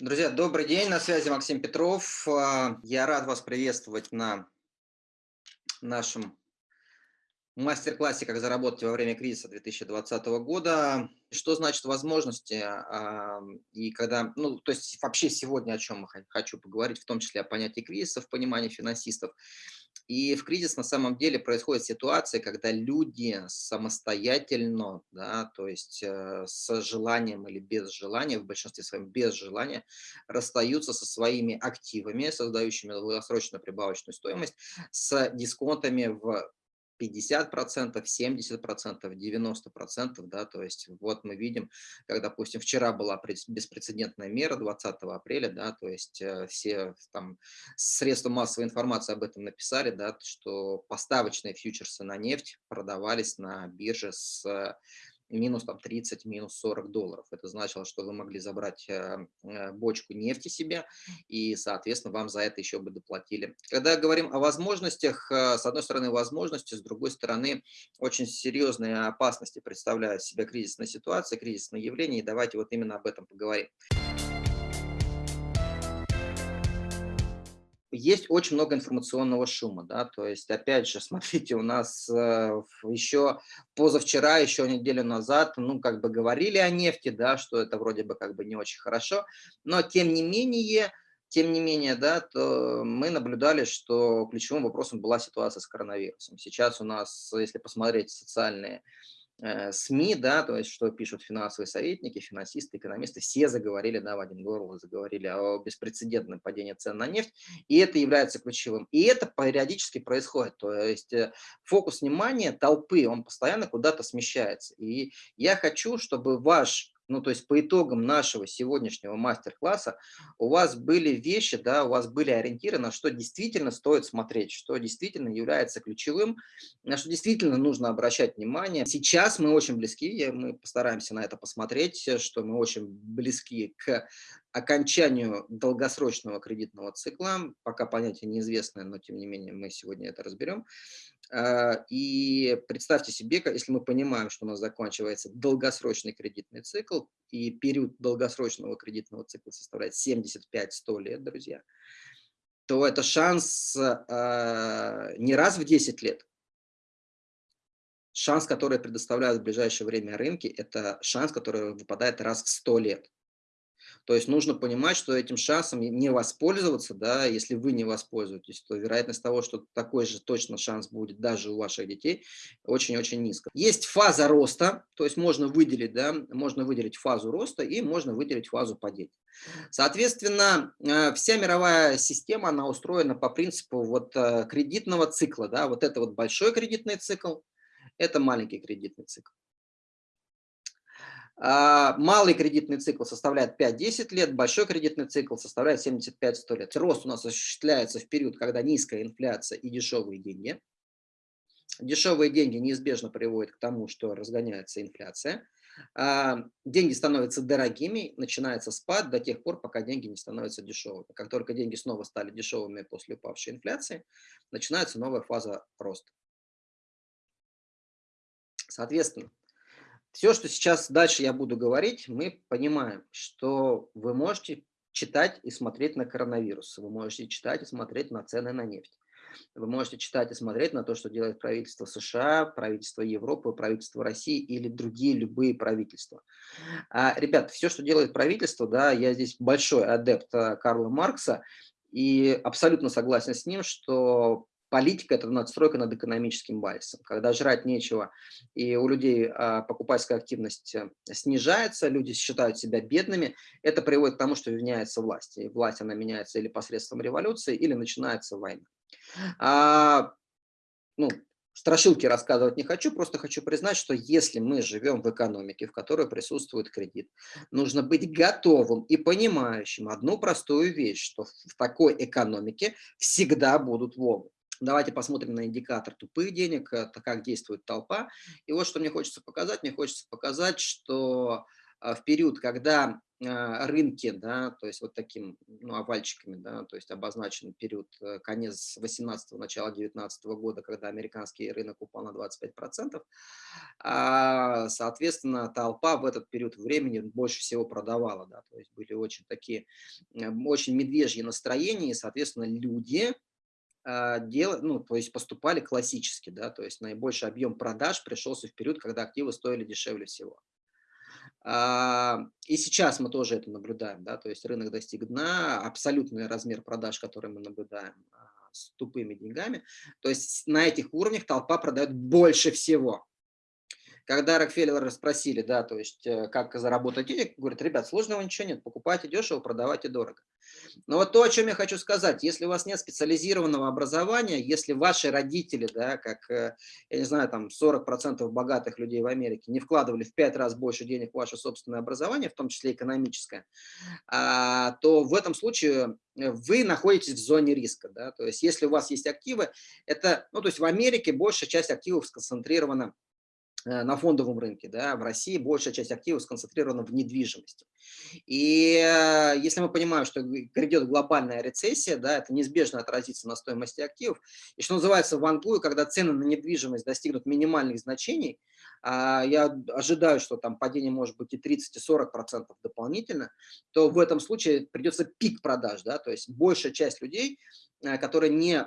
Друзья, добрый день, на связи Максим Петров. А, я рад вас приветствовать на нашем мастер-классе «Как заработать во время кризиса 2020 года». Что значит возможности? А, и когда, ну, то есть вообще сегодня о чем хочу поговорить, в том числе о понятии кризиса в понимании финансистов. И в кризис на самом деле происходит ситуация, когда люди самостоятельно, да, то есть э, с желанием или без желания, в большинстве своем без желания, расстаются со своими активами, создающими долгосрочную прибавочную стоимость, с дисконтами в 50%, 70%, 90%, да, то есть вот мы видим, как, допустим, вчера была беспрецедентная мера 20 апреля, да, то есть э, все там средства массовой информации об этом написали, да, что поставочные фьючерсы на нефть продавались на бирже с минус там 30, минус 40 долларов. Это значило, что вы могли забрать э, э, бочку нефти себе, и, соответственно, вам за это еще бы доплатили. Когда говорим о возможностях, э, с одной стороны, возможности, с другой стороны, очень серьезные опасности представляют себя кризисная ситуация, кризисное явление, и давайте вот именно об этом поговорим. Есть очень много информационного шума, да, то есть, опять же, смотрите, у нас э, еще позавчера, еще неделю назад, ну, как бы говорили о нефти, да, что это вроде бы как бы не очень хорошо, но тем не менее, тем не менее, да, то мы наблюдали, что ключевым вопросом была ситуация с коронавирусом. Сейчас у нас, если посмотреть социальные Э, СМИ, да, то есть что пишут финансовые советники, финансисты, экономисты, все заговорили, да, в один голос заговорили о беспрецедентном падении цен на нефть, и это является ключевым. И это периодически происходит, то есть э, фокус внимания толпы, он постоянно куда-то смещается. И я хочу, чтобы ваш ну, то есть по итогам нашего сегодняшнего мастер-класса у вас были вещи, да, у вас были ориентиры, на что действительно стоит смотреть, что действительно является ключевым, на что действительно нужно обращать внимание. Сейчас мы очень близки, мы постараемся на это посмотреть, что мы очень близки к окончанию долгосрочного кредитного цикла, пока понятие неизвестное, но тем не менее мы сегодня это разберем. А, и представьте себе, если мы понимаем, что у нас заканчивается долгосрочный кредитный цикл, и период долгосрочного кредитного цикла составляет 75-100 лет, друзья, то это шанс а, не раз в 10 лет, шанс, который предоставляют в ближайшее время рынки, это шанс, который выпадает раз в 100 лет. То есть нужно понимать, что этим шансом не воспользоваться, да, если вы не воспользуетесь, то вероятность того, что такой же точно шанс будет даже у ваших детей, очень-очень низко. Есть фаза роста, то есть можно выделить, да, можно выделить фазу роста и можно выделить фазу падения. Соответственно, э, вся мировая система, она устроена по принципу вот э, кредитного цикла, да, вот это вот большой кредитный цикл, это маленький кредитный цикл. А, малый кредитный цикл составляет 5-10 лет, большой кредитный цикл составляет 75-100 лет. Рост у нас осуществляется в период, когда низкая инфляция и дешевые деньги. Дешевые деньги неизбежно приводят к тому, что разгоняется инфляция. А, деньги становятся дорогими, начинается спад до тех пор, пока деньги не становятся дешевыми. Как только деньги снова стали дешевыми после упавшей инфляции, начинается новая фаза роста. Соответственно, все, что сейчас дальше я буду говорить, мы понимаем, что вы можете читать и смотреть на коронавирус, вы можете читать и смотреть на цены на нефть. Вы можете читать и смотреть на то, что делает правительство США, правительство Европы, правительство России или другие любые правительства. А, ребят, все, что делает правительство, да, я здесь большой адепт а, Карла Маркса, и абсолютно согласен с ним, что политика – это надстройка над экономическим базисом. Когда жрать нечего, и у людей а, покупательская активность э, снижается, люди считают себя бедными, это приводит к тому, что меняется власть. И власть, она меняется или посредством революции, или начинается война. А, ну, страшилки рассказывать не хочу, просто хочу признать, что если мы живем в экономике, в которой присутствует кредит, нужно быть готовым и понимающим одну простую вещь, что в такой экономике всегда будут волны. Давайте посмотрим на индикатор тупых денег, это как действует толпа. И вот что мне хочется показать. Мне хочется показать, что а, в период, когда а, рынке, да, то есть вот таким ну, овальчиками, да, то есть обозначен период э, конец 18 начала 19 года, когда американский рынок упал на 25%, а, соответственно, толпа в этот период времени больше всего продавала, да, то есть были очень такие, очень медвежьи настроения, и, соответственно, люди, а, дел, ну, то есть поступали классически, да, то есть наибольший объем продаж пришелся в период, когда активы стоили дешевле всего. А, и сейчас мы тоже это наблюдаем, да, то есть рынок достиг дна, абсолютный размер продаж, который мы наблюдаем а, с тупыми деньгами, то есть на этих уровнях толпа продает больше всего. Когда Рокфеллера спросили, да, то есть э, как заработать денег, говорят, ребят, сложного ничего нет, покупайте дешево, продавайте дорого. Но вот то, о чем я хочу сказать, если у вас нет специализированного образования, если ваши родители, да, как, э, я не знаю, там 40% богатых людей в Америке не вкладывали в 5 раз больше денег в ваше собственное образование, в том числе экономическое, а, то в этом случае э, вы находитесь в зоне риска. Да? То есть если у вас есть активы, это, ну то есть в Америке большая часть активов сконцентрирована на фондовом рынке, да, в России большая часть активов сконцентрирована в недвижимости. И э, если мы понимаем, что грядет глобальная рецессия, да, это неизбежно отразится на стоимости активов, и что называется в Англии, когда цены на недвижимость достигнут минимальных значений, а, я ожидаю, что там падение может быть и 30, и 40 процентов дополнительно, то в этом случае придется пик продаж, да, то есть большая часть людей, э, которые не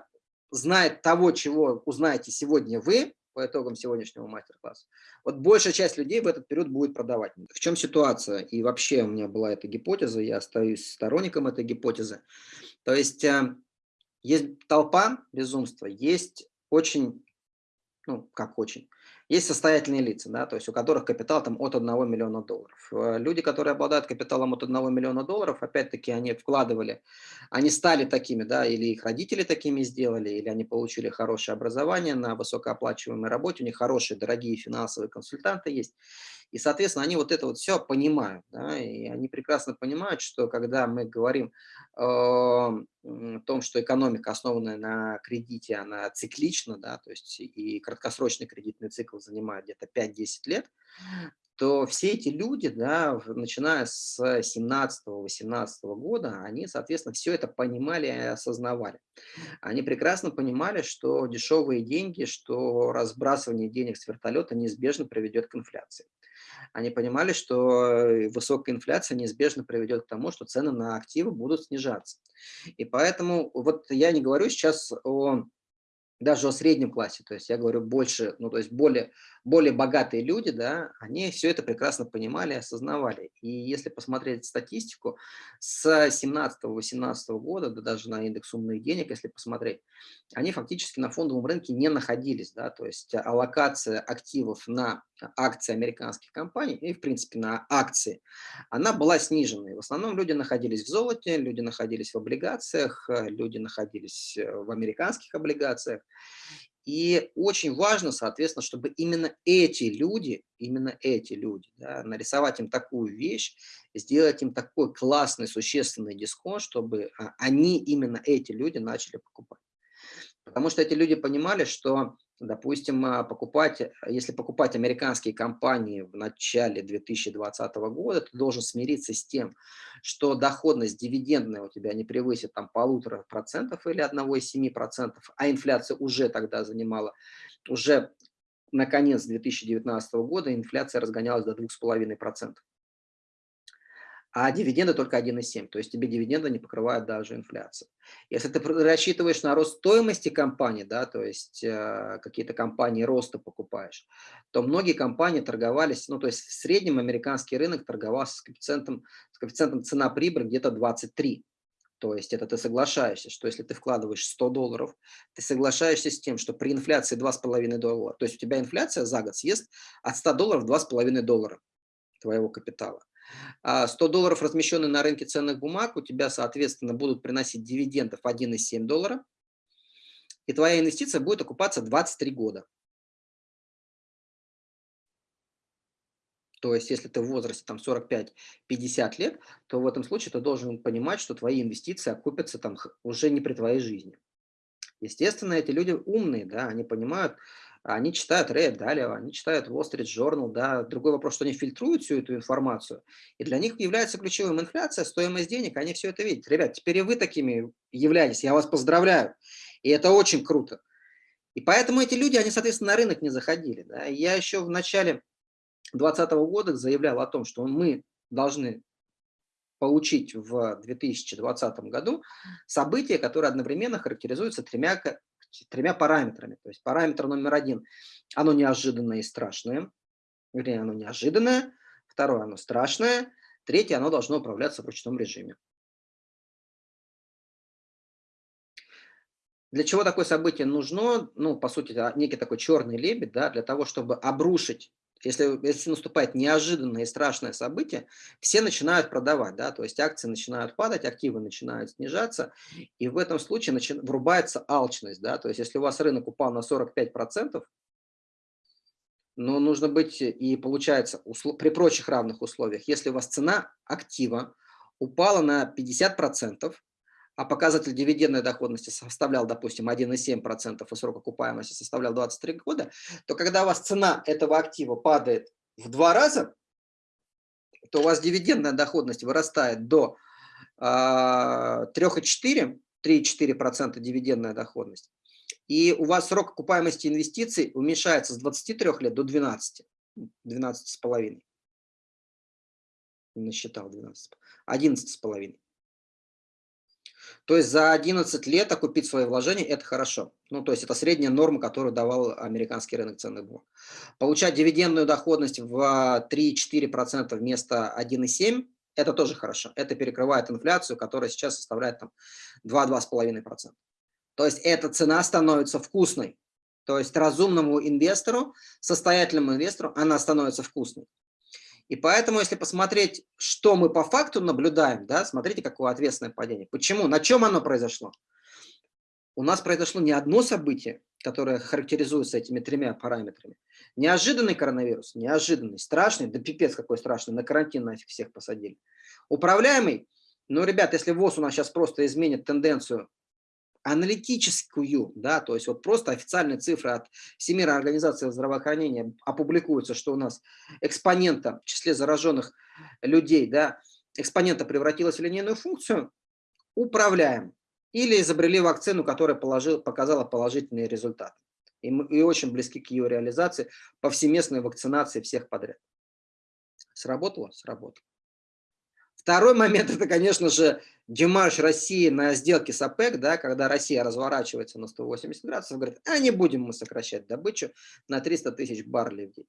знает того, чего узнаете сегодня вы, по итогам сегодняшнего мастер-класса. Вот большая часть людей в этот период будет продавать. В чем ситуация? И вообще у меня была эта гипотеза, я остаюсь сторонником этой гипотезы. То есть э, есть толпа безумства, есть очень, ну как очень, есть состоятельные лица, да, то есть у которых капитал там от 1 миллиона долларов. Э, люди, которые обладают капиталом от 1 миллиона долларов, опять-таки они вкладывали, они стали такими, да, или их родители такими сделали, или они получили хорошее образование на высокооплачиваемой работе, у них хорошие, дорогие финансовые консультанты есть. И, соответственно, они вот это вот все понимают, да, и они прекрасно понимают, что когда мы говорим о том, что экономика, основанная на кредите, она циклична, да, то есть и краткосрочный кредитный цикл занимает где-то 5-10 лет, то все эти люди, да, начиная с 17-18 года, они, соответственно, все это понимали и осознавали. Они прекрасно понимали, что дешевые деньги, что разбрасывание денег с вертолета неизбежно приведет к инфляции они понимали, что э, высокая инфляция неизбежно приведет к тому, что цены на активы будут снижаться. И поэтому вот я не говорю сейчас о даже о среднем классе, то есть я говорю больше, ну то есть более, более богатые люди, да, они все это прекрасно понимали, осознавали. И если посмотреть статистику с 17-18 года, да даже на индекс умных денег, если посмотреть, они фактически на фондовом рынке не находились, да, то есть аллокация активов на акции американских компаний и, в принципе, на акции, она была снижена. И в основном люди находились в золоте, люди находились в облигациях, люди находились э, в американских облигациях. И очень важно, соответственно, чтобы именно эти люди, именно эти люди, да, нарисовать им такую вещь, сделать им такой классный, существенный дисконт, чтобы а, они, именно эти люди, начали покупать. Потому что эти люди понимали, что Допустим, а, покупать, э, если покупать американские компании в начале 2020 года, ты должен смириться с тем, что доходность дивидендная у тебя не превысит там полутора процентов или 1,7 процентов, а инфляция уже тогда занимала, уже на конец 2019 года инфляция разгонялась до 2,5 процентов а дивиденды только 1,7, то есть тебе дивиденды не покрывают даже инфляцию. Если ты рассчитываешь на рост стоимости компании, да, то есть э, какие-то компании роста покупаешь, то многие компании торговались, ну то есть в среднем американский рынок торговался с коэффициентом, с коэффициентом цена-прибыль где-то 23. То есть это ты соглашаешься, что если ты вкладываешь 100 долларов, ты соглашаешься с тем, что при инфляции 2,5 доллара, то есть у тебя инфляция за год съест от 100 долларов 2,5 доллара твоего капитала. 100 а долларов, размещенные на рынке ценных бумаг, у тебя, соответственно, будут приносить дивидендов 1,7 доллара, и твоя инвестиция будет окупаться 23 года. То есть, если ты в возрасте там 45-50 лет, то в этом случае ты должен понимать, что твои инвестиции окупятся там уже не при твоей жизни. Естественно, эти люди умные, да, они понимают, Они читают Ray Dalio, они читают Wall Street Journal, да. Другой вопрос, что они фильтруют всю эту информацию, и для них является ключевым инфляция, стоимость денег, они все это видят. Ребят, теперь и вы такими являетесь, я вас поздравляю, и это очень круто. И поэтому эти люди, они, соответственно, на рынок не заходили. Да. Я еще в начале 2020 года заявлял о том, что мы должны получить в 2020 году события, которые одновременно характеризуются тремя, тремя параметрами. То есть параметр номер один – оно неожиданное и страшное. Вернее, оно неожиданное. Второе – оно страшное. Третье – оно должно управляться в ручном режиме. Для чего такое событие нужно? Ну, по сути, некий такой черный лебедь, да, для того, чтобы обрушить если, если наступает неожиданное и страшное событие, все начинают продавать, да, то есть акции начинают падать, активы начинают снижаться, и в этом случае начи, врубается алчность, да, то есть если у вас рынок упал на 45%, но нужно быть и получается при прочих равных условиях, если у вас цена актива упала на 50%, а показатель дивидендной доходности составлял, допустим, 1,7%, и срок окупаемости составлял 23 года, то когда у вас цена этого актива падает в два раза, то у вас дивидендная доходность вырастает до э, 3,4%, 3,4% дивидендная доходность, и у вас срок окупаемости инвестиций уменьшается с 23 лет до 12, 12,5. Насчитал 12, 11,5. То есть за 11 лет окупить свои вложения – это хорошо. Ну, то есть это средняя норма, которую давал американский рынок ценных бумаг. Получать дивидендную доходность в 3-4% вместо 1,7% – это тоже хорошо. Это перекрывает инфляцию, которая сейчас составляет там 2-2,5%. То есть эта цена становится вкусной. То есть разумному инвестору, состоятельному инвестору она становится вкусной. И поэтому, если посмотреть, что мы по факту наблюдаем, да, смотрите, какое ответственное падение. Почему? На чем оно произошло? У нас произошло не одно событие, которое характеризуется этими тремя параметрами. Неожиданный коронавирус, неожиданный, страшный, да пипец какой страшный, на карантин нафиг всех посадили. Управляемый, ну, ребят, если ВОЗ у нас сейчас просто изменит тенденцию аналитическую, да, то есть вот просто официальные цифры от Всемирной организации здравоохранения опубликуются, что у нас экспонента в числе зараженных людей, да, экспонента превратилась в линейную функцию, управляем. Или изобрели вакцину, которая положил, показала положительные результаты. И, мы, и очень близки к ее реализации, повсеместной вакцинации всех подряд. Сработало? Сработало. Второй момент – это, конечно же, демарш России на сделке с ОПЕК, да, когда Россия разворачивается на 180 градусов, говорит, а не будем мы сокращать добычу на 300 тысяч баррелей в день.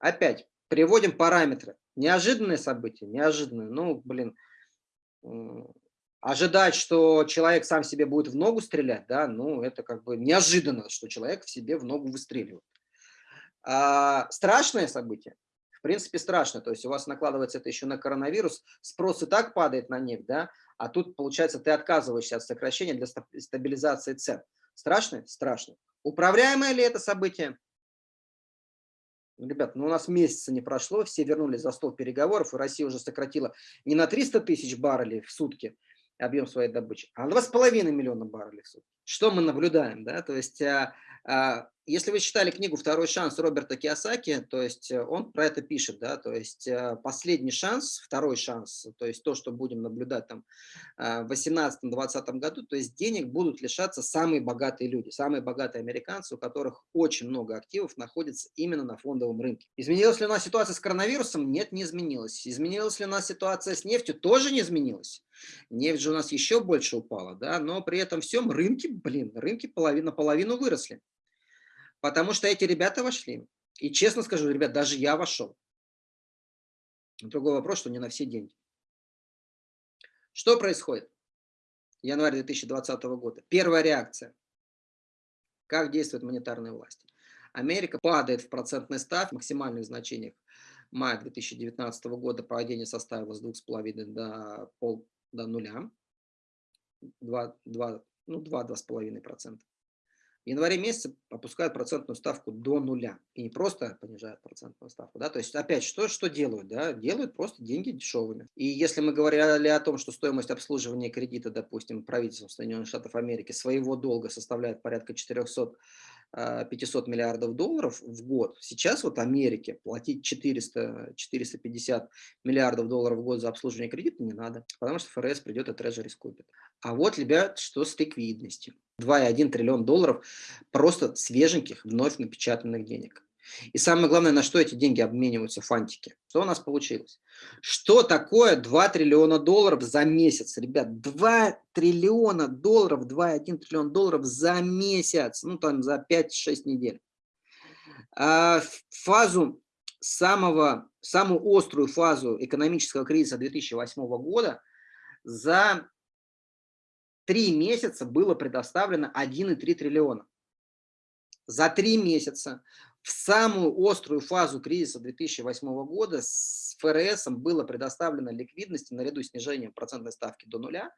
Опять, приводим параметры. Неожиданные события, неожиданные. Ну, блин, ожидать, что человек сам себе будет в ногу стрелять, да, ну, это как бы неожиданно, что человек в себе в ногу выстреливает. А, страшное событие принципе, страшно. То есть у вас накладывается это еще на коронавирус, спрос и так падает на нефть, да, а тут, получается, ты отказываешься от сокращения для стабилизации цен. Страшно? Страшно. Управляемое ли это событие? Ребят, ну у нас месяца не прошло, все вернулись за стол переговоров, и Россия уже сократила не на 300 тысяч баррелей в сутки объем своей добычи, а на 2,5 миллиона баррелей в сутки. Что мы наблюдаем? Да? То есть а, а, если вы читали книгу «Второй шанс» Роберта Киосаки, то есть э, он про это пишет, да, то есть э, последний шанс, второй шанс, то есть то, что будем наблюдать там э, в 2018-2020 году, то есть денег будут лишаться самые богатые люди, самые богатые американцы, у которых очень много активов находится именно на фондовом рынке. Изменилась ли у нас ситуация с коронавирусом? Нет, не изменилась. Изменилась ли у нас ситуация с нефтью? Тоже не изменилась. Нефть же у нас еще больше упала, да, но при этом всем рынки, блин, рынки половина, половину выросли. Потому что эти ребята вошли. И честно скажу, ребят, даже я вошел. Другой вопрос, что не на все деньги. Что происходит? Январь 2020 года. Первая реакция. Как действуют монетарные власти? Америка падает в процентной ставке, в максимальных значениях мая 2019 года падение составило с 2,5 до, пол, до нуля, 2, 2, ну 2-2,5%. В январе месяце опускают процентную ставку до нуля. И не просто понижают процентную ставку. Да? То есть опять что, что делают? Да? Делают просто деньги дешевыми. И если мы говорили о том, что стоимость обслуживания кредита, допустим, правительством Соединенных Штатов Америки своего долга составляет порядка 400 500 миллиардов долларов в год. Сейчас вот Америке платить 400-450 миллиардов долларов в год за обслуживание кредита не надо, потому что ФРС придет и трежери скупит. А вот, ребят, что с ликвидностью. 2,1 триллион долларов просто свеженьких, вновь напечатанных денег. И самое главное, на что эти деньги обмениваются фантики. Что у нас получилось? Что такое 2 триллиона долларов за месяц? Ребят, 2 триллиона долларов, 2,1 триллион долларов за месяц. Ну, там за 5-6 недель. А фазу самого, самую острую фазу экономического кризиса 2008 года за три месяца было предоставлено 1,3 триллиона. За три месяца в самую острую фазу кризиса 2008 года с ФРС было предоставлено ликвидности наряду с снижением процентной ставки до нуля,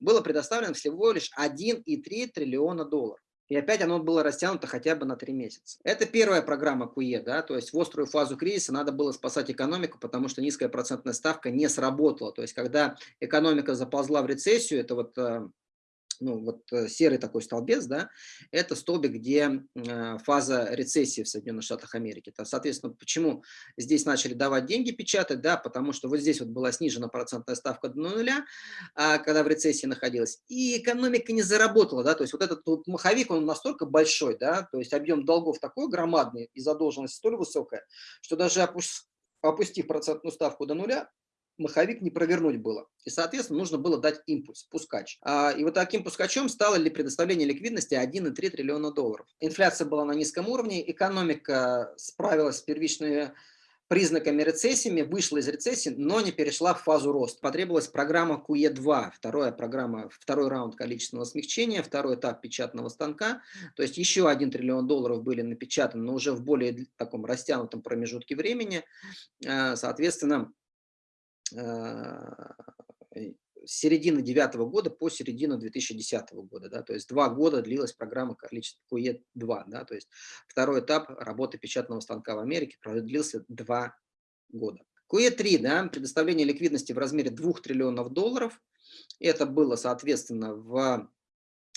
было предоставлено всего лишь 1,3 триллиона долларов. И опять оно было растянуто хотя бы на три месяца. Это первая программа КУЕ, да, то есть в острую фазу кризиса надо было спасать экономику, потому что низкая процентная ставка не сработала. То есть когда экономика заползла в рецессию, это вот э, ну, вот э, серый такой столбец, да, это столбик, где э, фаза рецессии в Соединенных Штатах Америки. То, соответственно, почему здесь начали давать деньги печатать, да, потому что вот здесь вот была снижена процентная ставка до нуля, а, когда в рецессии находилась, и экономика не заработала, да, то есть вот этот вот маховик, он настолько большой, да, то есть объем долгов такой громадный и задолженность столь высокая, что даже опустив процентную ставку до нуля, маховик не провернуть было. И, соответственно, нужно было дать импульс, пускач. А, и вот таким пускачом стало ли предоставление ликвидности 1,3 триллиона долларов. Инфляция была на низком уровне, экономика справилась с первичными признаками рецессии, вышла из рецессии, но не перешла в фазу роста. Потребовалась программа QE2, вторая программа, второй раунд количественного смягчения, второй этап печатного станка. То есть еще 1 триллион долларов были напечатаны, но уже в более таком растянутом промежутке времени. А, соответственно, с середины девятого года по середину 2010 года, да, то есть два года длилась программа количества QE2, да, то есть второй этап работы печатного станка в Америке продлился два года. QE3, да, предоставление ликвидности в размере 2 триллионов долларов, это было, соответственно, в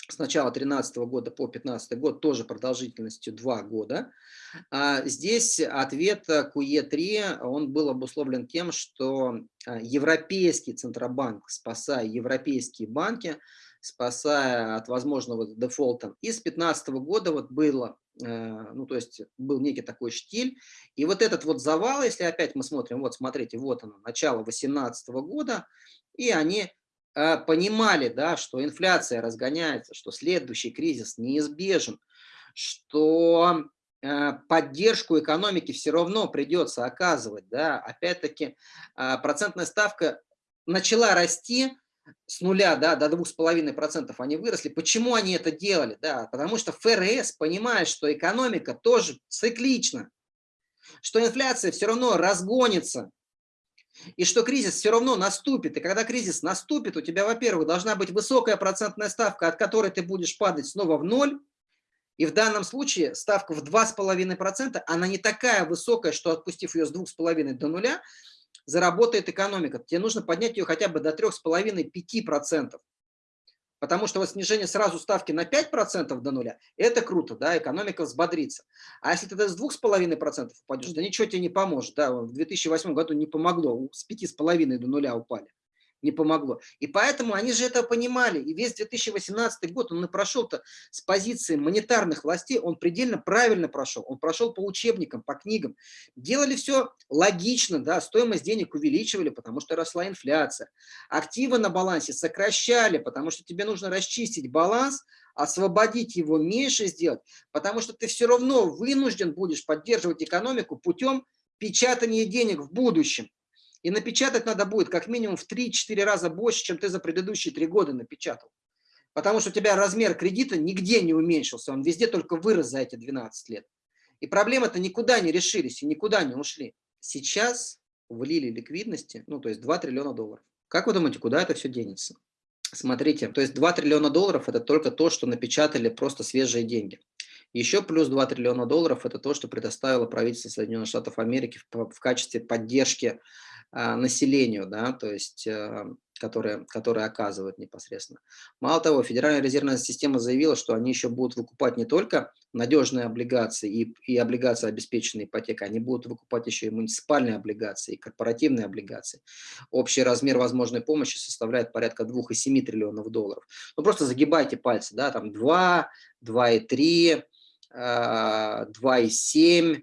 с начала 2013 года по 2015 год, тоже продолжительностью 2 года. А здесь ответ QE3, он был обусловлен тем, что а, Европейский Центробанк, спасая европейские банки, спасая от возможного дефолта, и с 2015 года вот было, э, ну то есть был некий такой штиль, и вот этот вот завал, если опять мы смотрим, вот смотрите, вот оно, начало 2018 года, и они понимали, да, что инфляция разгоняется, что следующий кризис неизбежен, что а, поддержку экономики все равно придется оказывать. Да. Опять-таки а, процентная ставка начала расти с нуля да, до 2,5% они выросли. Почему они это делали? Да, потому что ФРС понимает, что экономика тоже циклична, что инфляция все равно разгонится, и что кризис все равно наступит. И когда кризис наступит, у тебя, во-первых, должна быть высокая процентная ставка, от которой ты будешь падать снова в ноль. И в данном случае ставка в 2,5%, она не такая высокая, что отпустив ее с 2,5 до нуля, заработает экономика. Тебе нужно поднять ее хотя бы до 3,5-5%. Потому что вот снижение сразу ставки на 5% до нуля, это круто, да, экономика взбодрится. А если ты с 2,5% упадешь, да ничего тебе не поможет. Да, в 2008 году не помогло, с 5,5% до нуля упали не помогло. И поэтому они же это понимали. И весь 2018 год он и прошел-то с позиции монетарных властей, он предельно правильно прошел. Он прошел по учебникам, по книгам. Делали все логично, да, стоимость денег увеличивали, потому что росла инфляция. Активы на балансе сокращали, потому что тебе нужно расчистить баланс, освободить его меньше сделать, потому что ты все равно вынужден будешь поддерживать экономику путем печатания денег в будущем. И напечатать надо будет как минимум в 3-4 раза больше, чем ты за предыдущие 3 года напечатал. Потому что у тебя размер кредита нигде не уменьшился, он везде только вырос за эти 12 лет. И проблемы-то никуда не решились и никуда не ушли. Сейчас влили ликвидности, ну то есть 2 триллиона долларов. Как вы думаете, куда это все денется? Смотрите, то есть 2 триллиона долларов это только то, что напечатали просто свежие деньги. Еще плюс 2 триллиона долларов это то, что предоставило правительство Соединенных Штатов Америки в, в качестве поддержки населению, да, то есть, а, которые, которые оказывают непосредственно. Мало того, Федеральная резервная система заявила, что они еще будут выкупать не только надежные облигации и, и облигации, обеспеченные ипотекой, они будут выкупать еще и муниципальные облигации, и корпоративные облигации. Общий размер возможной помощи составляет порядка 2,7 триллионов долларов. Ну просто загибайте пальцы, да, там 2, 2,3, 2,7,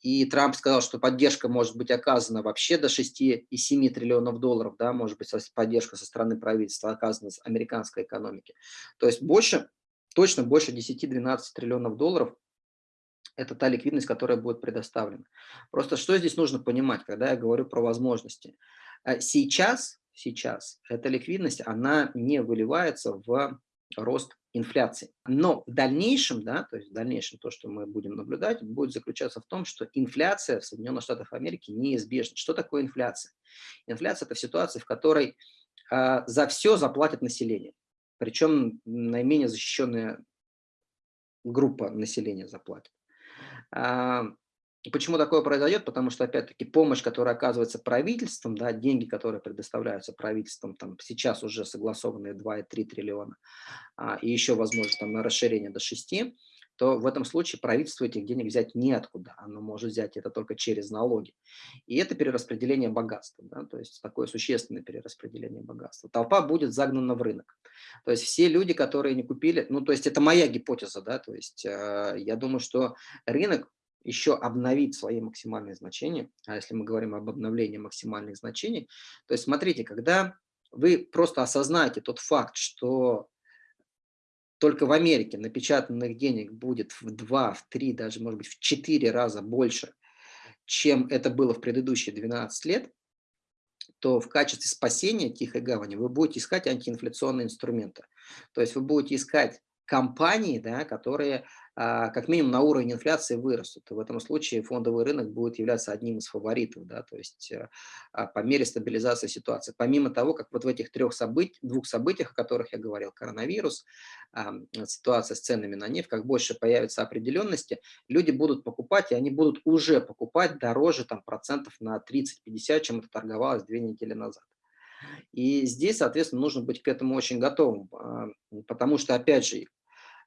и Трамп сказал, что поддержка может быть оказана вообще до 6,7 триллионов долларов, да, может быть, поддержка со стороны правительства оказана с американской экономики. То есть больше, точно больше 10-12 триллионов долларов – это та ликвидность, которая будет предоставлена. Просто что здесь нужно понимать, когда я говорю про возможности? Э, сейчас, сейчас эта ликвидность, она не выливается в рост инфляции. Но в дальнейшем, да, то есть в дальнейшем то, что мы будем наблюдать, будет заключаться в том, что инфляция в Соединенных Штатах Америки неизбежна. Что такое инфляция? Инфляция – это ситуация, в которой э, за все заплатит население. Причем наименее защищенная группа населения заплатит. А, Почему такое произойдет? Потому что, опять-таки, помощь, которая оказывается правительством, да, деньги, которые предоставляются правительством, там сейчас уже согласованные 2,3 триллиона, а, и еще, возможно, там на расширение до 6, то в этом случае правительству этих денег взять неоткуда. Оно может взять это только через налоги. И это перераспределение богатства, да, то есть такое существенное перераспределение богатства. Толпа будет загнана в рынок. То есть все люди, которые не купили, ну, то есть это моя гипотеза, да, то есть э, я думаю, что рынок еще обновить свои максимальные значения, а если мы говорим об обновлении максимальных значений, то есть смотрите, когда вы просто осознаете тот факт, что только в Америке напечатанных денег будет в 2, в 3, даже может быть в 4 раза больше, чем это было в предыдущие 12 лет, то в качестве спасения Тихой Гавани вы будете искать антиинфляционные инструменты. То есть вы будете искать компании, да, которые а, как минимум на уровень инфляции вырастут. И в этом случае фондовый рынок будет являться одним из фаворитов, да, то есть э, а, по мере стабилизации ситуации. Помимо того, как вот в этих трех событий, двух событиях, о которых я говорил, коронавирус, ситуация с ценами на нефть, как больше появится определенности, люди будут покупать, и они будут уже покупать дороже там, процентов на 30-50, чем это торговалось две недели назад. И здесь, соответственно, нужно быть к этому очень готовым, потому что, опять же,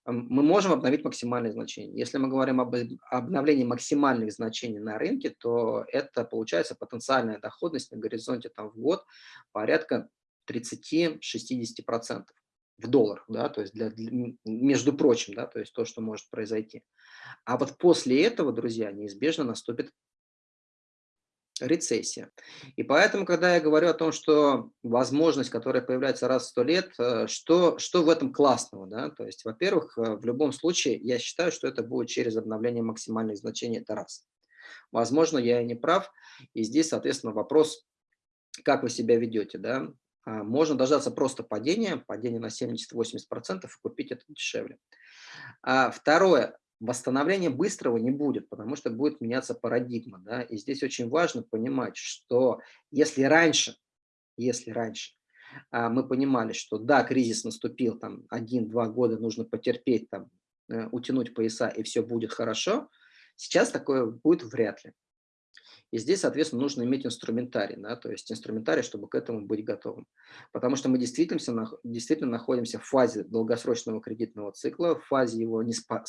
мы можем обновить максимальные значения. Если мы говорим об обновлении максимальных значений на рынке, то это получается потенциальная доходность на горизонте там, в год порядка 30-60% в долларах, да, то есть для, для, между прочим, да, то есть то, что может произойти. А вот после этого, друзья, неизбежно наступит рецессия. И поэтому, когда я говорю о том, что возможность, которая появляется раз в сто лет, э, что, что в этом классного? Да? То есть, во-первых, э, в любом случае, я считаю, что это будет через обновление максимальных значений, это раз. Возможно, я и не прав, и здесь, соответственно, вопрос, как вы себя ведете. Да? А, можно дождаться просто падения, падения на 70-80% и купить это дешевле. А второе, восстановления быстрого не будет, потому что будет меняться парадигма. Да? И здесь очень важно понимать, что если раньше, если раньше а, мы понимали, что да, кризис наступил, там один-два года нужно потерпеть, там, э, утянуть пояса и все будет хорошо, сейчас такое будет вряд ли. И здесь, соответственно, нужно иметь инструментарий, да, то есть инструментарий, чтобы к этому быть готовым. Потому что мы действительно, действительно находимся в фазе долгосрочного кредитного цикла, в фазе его не спа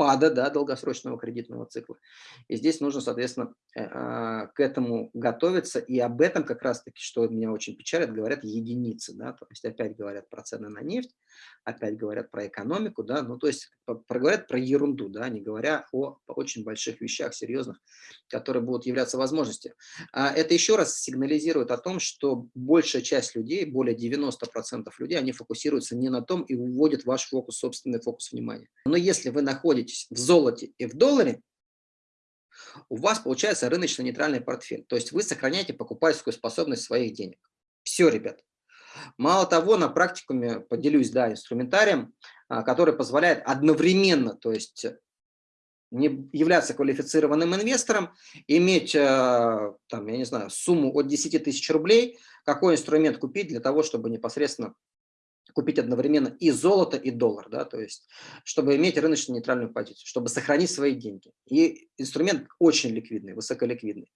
спада да, долгосрочного кредитного цикла. И здесь нужно, соответственно, э, а, к этому готовиться. И об этом как раз-таки, что меня очень печалит, говорят единицы. Да? То есть опять говорят про цены на нефть, опять говорят про экономику. Да? Ну, то есть проговорят про ерунду, да? не говоря о очень больших вещах серьезных, которые будут являться возможностью. А это еще раз сигнализирует о том, что большая часть людей, более 90% людей, они фокусируются не на том и уводят ваш фокус, собственный фокус внимания. Но если вы находите находитесь в золоте и в долларе, у вас получается рыночно-нейтральный портфель. То есть вы сохраняете покупательскую способность своих денег. Все, ребят. Мало того, на практикуме поделюсь да, инструментарием, а, который позволяет одновременно, то есть не являться квалифицированным инвестором, иметь, а, там, я не знаю, сумму от 10 тысяч рублей, какой инструмент купить для того, чтобы непосредственно купить одновременно и золото, и доллар, да, то есть, чтобы иметь рыночную нейтральную позицию, чтобы сохранить свои деньги. И инструмент очень ликвидный, высоколиквидный.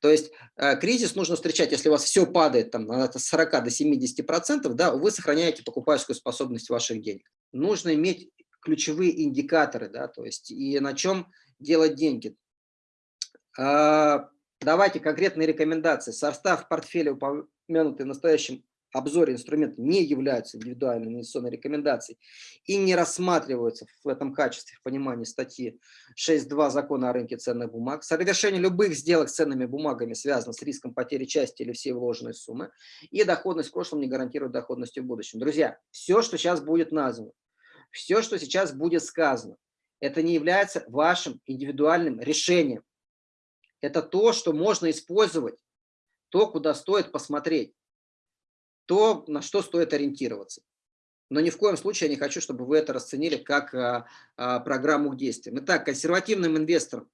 То есть э, кризис нужно встречать, если у вас все падает там, на 40 до 70 процентов, да, вы сохраняете покупательскую способность ваших денег. Нужно иметь ключевые индикаторы, да, то есть и на чем делать деньги. А, давайте конкретные рекомендации. Состав портфеля, упомянутый в настоящем обзоре инструмента не являются индивидуальной инвестиционной рекомендацией и не рассматриваются в этом качестве в понимании статьи 6.2 закона о рынке ценных бумаг. Совершение любых сделок с ценными бумагами связано с риском потери части или всей вложенной суммы. И доходность в прошлом не гарантирует доходность в будущем. Друзья, все, что сейчас будет названо, все, что сейчас будет сказано, это не является вашим индивидуальным решением. Это то, что можно использовать, то, куда стоит посмотреть то, на что стоит ориентироваться. Но ни в коем случае я не хочу, чтобы вы это расценили как а, а, программу к действиям. Итак, консервативным инвесторам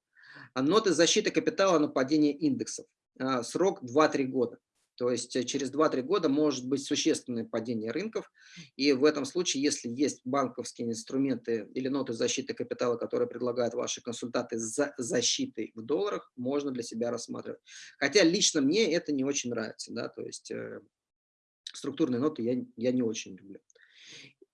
ноты защиты капитала на падение индексов. А, срок 2-3 года. То есть э, через 2-3 года может быть существенное падение рынков. И в этом случае, если есть банковские инструменты или ноты защиты капитала, которые предлагают ваши консультанты за защитой в долларах, можно для себя рассматривать. Хотя лично мне это не очень нравится. Да? То есть э, структурные ноты я, я не очень люблю.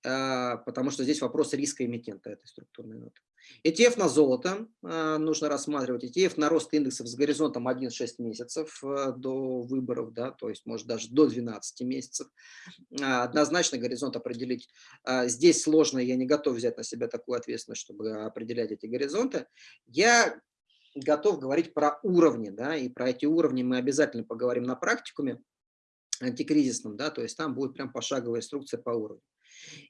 А, потому что здесь вопрос риска эмитента этой структурной ноты. ETF на золото а, нужно рассматривать. ETF на рост индексов с горизонтом 1-6 месяцев а, до выборов, да, то есть может даже до 12 месяцев. Однозначно горизонт определить. Здесь сложно, я не готов взять на себя такую ответственность, чтобы определять эти горизонты. Я готов говорить про уровни, да, и про эти уровни мы обязательно поговорим на практикуме антикризисном, да, то есть там будет прям пошаговая инструкция по уровню.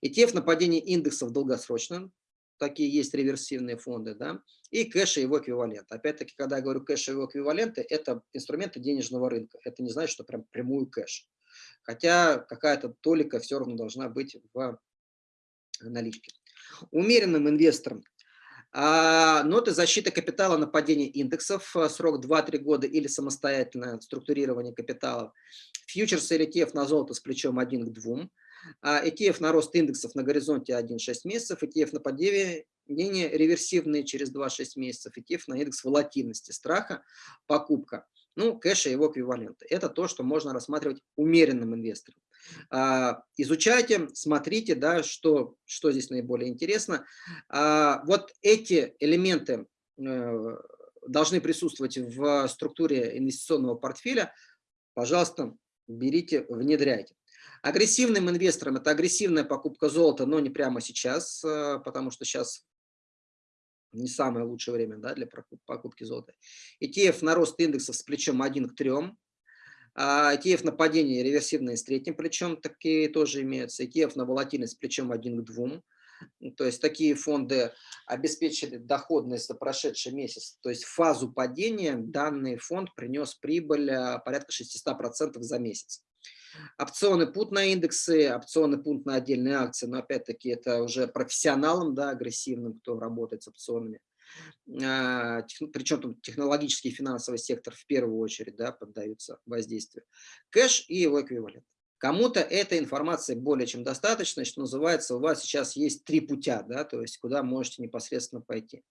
ETF на падение индексов долгосрочно, такие есть реверсивные фонды, да, и кэш и его эквивалент. Опять-таки, когда я говорю кэш и его эквиваленты, это инструменты денежного рынка. Это не значит, что прям прямую кэш. Хотя какая-то толика все равно должна быть в наличке. Умеренным инвесторам ноты защиты капитала на падение индексов, э, срок 2-3 года или самостоятельное структурирование капитала. Фьючерсы или ETF на золото с плечом 1 к 2. ETF на рост индексов на горизонте 1-6 месяцев, ETF на падение реверсивные через 2-6 месяцев, ETF на индекс волатильности страха, покупка. Ну, кэш и его эквиваленты. Это то, что можно рассматривать умеренным инвестором. А, изучайте, смотрите, да, что, что здесь наиболее интересно. А, вот эти элементы э, должны присутствовать в структуре инвестиционного портфеля. Пожалуйста, берите, внедряйте. Агрессивным инвесторам это агрессивная покупка золота, но не прямо сейчас, э, потому что сейчас не самое лучшее время да, для покупки золота. ETF на рост индексов с плечом 1 к 3. А ETF на падение реверсивные с третьим плечом, такие тоже имеются. ETF на волатильность плечом 1 к 2. То есть такие фонды обеспечили доходность за прошедший месяц. То есть фазу падения данный фонд принес прибыль а, порядка 600% за месяц. Опционы пут на индексы, опционы пут на отдельные акции, но опять-таки это уже профессионалам, да, агрессивным, кто работает с опционами. А, Причем тут технологический и финансовый сектор в первую очередь да, поддаются воздействию. Кэш и его эквивалент. Кому-то этой информации более чем достаточно, что называется, у вас сейчас есть три путя, да, то есть куда можете непосредственно пойти.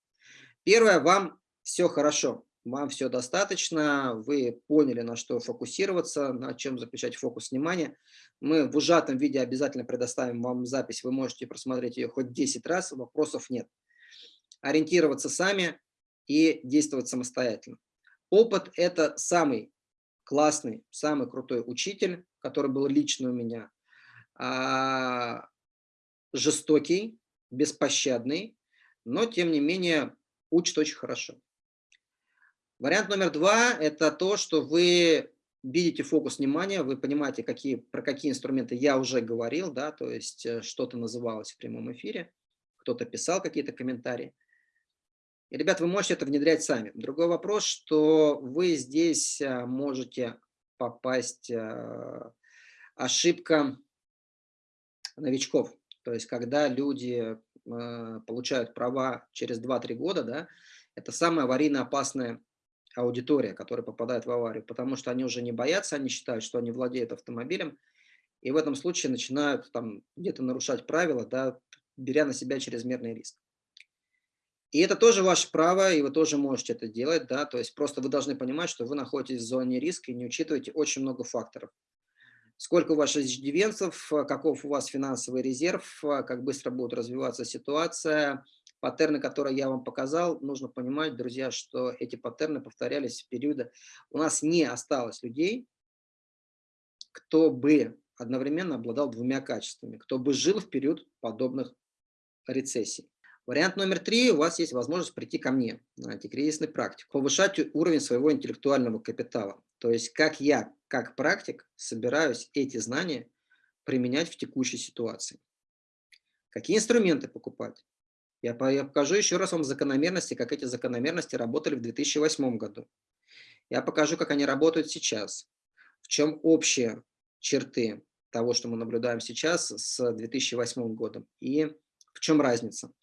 Первое, вам все хорошо, вам все достаточно, вы поняли, на что фокусироваться, на чем заключать фокус внимания. Мы в ужатом виде обязательно предоставим вам запись, вы можете просмотреть ее хоть 10 раз, вопросов нет. Ориентироваться сами и действовать самостоятельно. Опыт – это самый классный, самый крутой учитель, который был лично у меня. А, жестокий, беспощадный, но тем не менее учит очень хорошо. Вариант номер два – это то, что вы видите фокус внимания, вы понимаете, какие, про какие инструменты я уже говорил, да, то есть э, что-то называлось в прямом эфире, кто-то писал какие-то комментарии. И, ребят, вы можете это внедрять сами. Другой вопрос, что вы здесь э, можете попасть э, ошибка новичков. То есть, когда люди получают права через 2-3 года, да, это самая аварийно опасная аудитория, которая попадает в аварию, потому что они уже не боятся, они считают, что они владеют автомобилем, и в этом случае начинают там где-то нарушать правила, да, беря на себя чрезмерный риск. И это тоже ваше право, и вы тоже можете это делать, да, то есть просто вы должны понимать, что вы находитесь в зоне риска и не учитываете очень много факторов. Сколько у вас иждивенцев, каков у вас финансовый резерв, как быстро будет развиваться ситуация, паттерны, которые я вам показал, нужно понимать, друзья, что эти паттерны повторялись в периоды. У нас не осталось людей, кто бы одновременно обладал двумя качествами, кто бы жил в период подобных рецессий. Вариант номер три. У вас есть возможность прийти ко мне на антикризисный практик, повышать уровень своего интеллектуального капитала. То есть как я, как практик, собираюсь эти знания применять в текущей ситуации. Какие инструменты покупать? Я покажу еще раз вам закономерности, как эти закономерности работали в 2008 году. Я покажу, как они работают сейчас. В чем общие черты того, что мы наблюдаем сейчас с 2008 годом и в чем разница.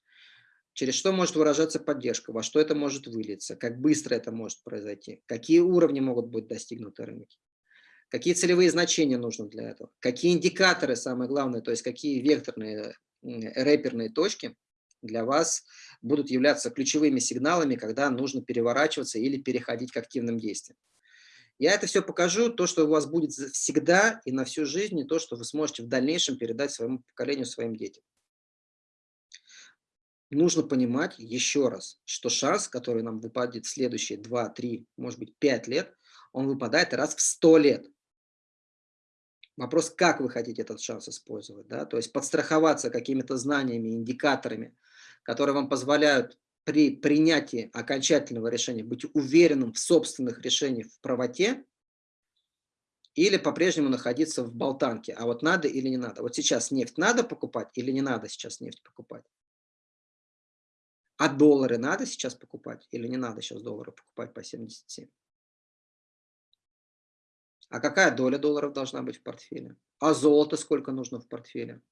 Через что может выражаться поддержка, во что это может вылиться, как быстро это может произойти, какие уровни могут быть достигнуты рынке, какие целевые значения нужны для этого, какие индикаторы, самое главное, то есть какие векторные рэперные точки для вас будут являться ключевыми сигналами, когда нужно переворачиваться или переходить к активным действиям. Я это все покажу, то, что у вас будет всегда и на всю жизнь, и то, что вы сможете в дальнейшем передать своему поколению, своим детям. Нужно понимать еще раз, что шанс, который нам выпадет в следующие 2, 3, может быть 5 лет, он выпадает раз в 100 лет. Вопрос, как вы хотите этот шанс использовать. Да? То есть подстраховаться какими-то знаниями, индикаторами, которые вам позволяют при принятии окончательного решения быть уверенным в собственных решениях в правоте или по-прежнему находиться в болтанке. А вот надо или не надо. Вот сейчас нефть надо покупать или не надо сейчас нефть покупать? А доллары надо сейчас покупать или не надо сейчас доллары покупать по 77? А какая доля долларов должна быть в портфеле? А золото сколько нужно в портфеле?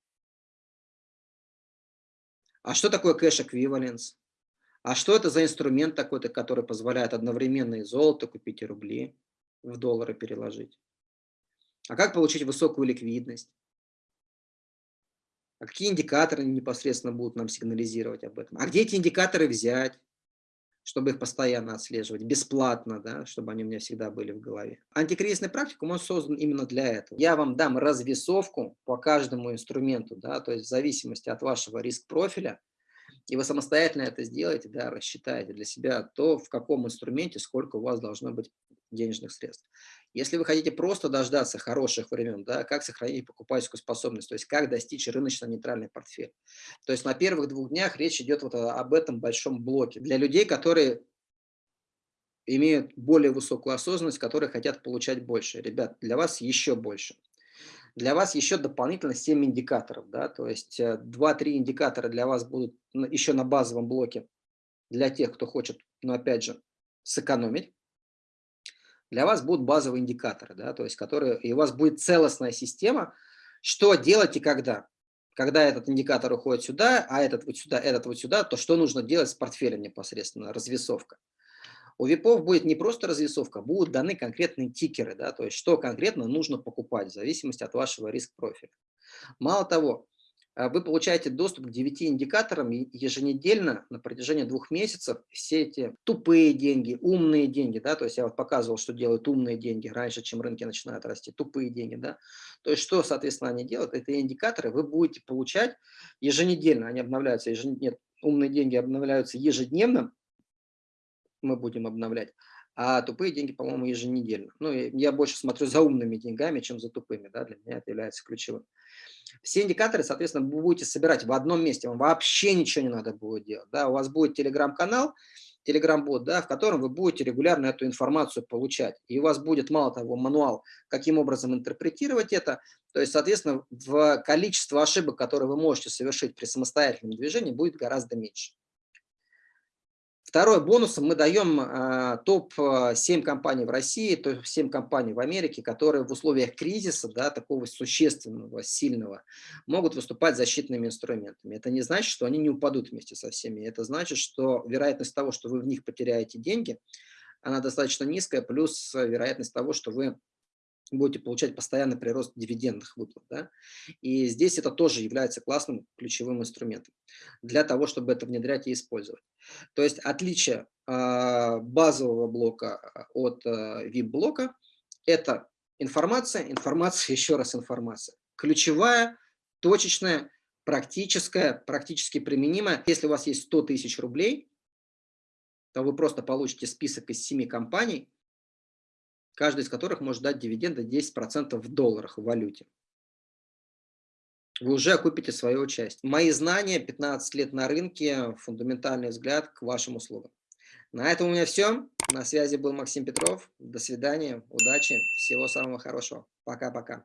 А что такое кэш-эквиваленс? А что это за инструмент такой-то, который позволяет одновременно и золото купить, и рубли в доллары переложить? А как получить высокую ликвидность? А какие индикаторы непосредственно будут нам сигнализировать об этом? А где эти индикаторы взять? чтобы их постоянно отслеживать, бесплатно, да, чтобы они у меня всегда были в голове. Антикризисный практикум, он создан именно для этого. Я вам дам развесовку по каждому инструменту, да, то есть в зависимости от вашего риск-профиля, и вы самостоятельно это сделаете, да, рассчитаете для себя то, в каком инструменте сколько у вас должно быть денежных средств. Если вы хотите просто дождаться хороших времен, да, как сохранить покупательскую способность, то есть как достичь рыночно-нейтральный портфель. То есть на первых двух днях речь идет вот об этом большом блоке. Для людей, которые имеют более высокую осознанность, которые хотят получать больше. Ребят, для вас еще больше. Для вас еще дополнительно 7 индикаторов. Да? То есть 2-3 э, индикатора для вас будут еще на базовом блоке для тех, кто хочет, но опять же, сэкономить для вас будут базовые индикаторы, да, то есть которые, и у вас будет целостная система, что делать и когда. Когда этот индикатор уходит сюда, а этот вот сюда, этот вот сюда, то что нужно делать с портфелем непосредственно, развесовка. У ВИПов будет не просто развесовка, будут даны конкретные тикеры, да, то есть что конкретно нужно покупать в зависимости от вашего риск-профиля. Мало того, вы получаете доступ к 9 индикаторам еженедельно на протяжении двух месяцев. Все эти тупые деньги, умные деньги, да, то есть я вот показывал, что делают умные деньги раньше, чем рынки начинают расти, тупые деньги, да. То есть что, соответственно, они делают? Это индикаторы вы будете получать еженедельно, они обновляются, еженедельно, нет, умные деньги обновляются ежедневно, мы будем обновлять, а тупые деньги, по-моему, еженедельно. Ну, я больше смотрю за умными деньгами, чем за тупыми, да, для меня это является ключевым. Все индикаторы, соответственно, вы будете собирать в одном месте, вам вообще ничего не надо будет делать. Да? У вас будет телеграм-канал, телеграм-бот, да, в котором вы будете регулярно эту информацию получать. И у вас будет, мало того, мануал, каким образом интерпретировать это. То есть, соответственно, в количество ошибок, которые вы можете совершить при самостоятельном движении, будет гораздо меньше. Второй бонусом мы даем а, топ-7 компаний в России, топ-7 компаний в Америке, которые в условиях кризиса, да, такого существенного, сильного, могут выступать защитными инструментами. Это не значит, что они не упадут вместе со всеми. Это значит, что вероятность того, что вы в них потеряете деньги, она достаточно низкая, плюс вероятность того, что вы будете получать постоянный прирост дивидендных выплат. Да? И здесь это тоже является классным ключевым инструментом для того, чтобы это внедрять и использовать. То есть отличие э, базового блока а, от э, VIP-блока – это информация, информация, еще раз информация. Ключевая, точечная, практическая, практически применимая. Если у вас есть 100 тысяч рублей, то вы просто получите список из 7 компаний, каждый из которых может дать дивиденды 10% в долларах, в валюте. Вы уже окупите свое участие. Мои знания, 15 лет на рынке, фундаментальный взгляд к вашим услугам. На этом у меня все. На связи был Максим Петров. До свидания, удачи, всего самого хорошего. Пока-пока.